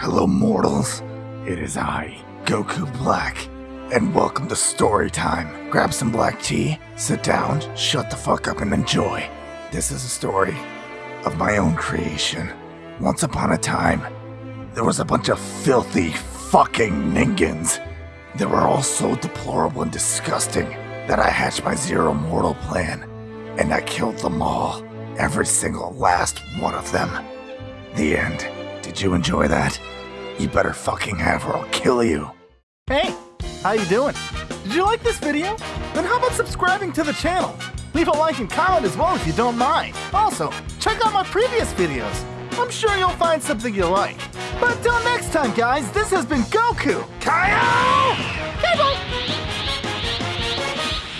Hello, mortals. It is I, Goku Black, and welcome to story time. Grab some black tea, sit down, shut the fuck up, and enjoy. This is a story of my own creation. Once upon a time, there was a bunch of filthy fucking ningens. They were all so deplorable and disgusting that I hatched my zero mortal plan, and I killed them all. Every single last one of them. The end. Did you enjoy that? You better fucking have or I'll kill you. Hey, how you doing? Did you like this video? Then how about subscribing to the channel? Leave a like and comment as well if you don't mind. Also, check out my previous videos. I'm sure you'll find something you like. But until next time, guys, this has been Goku.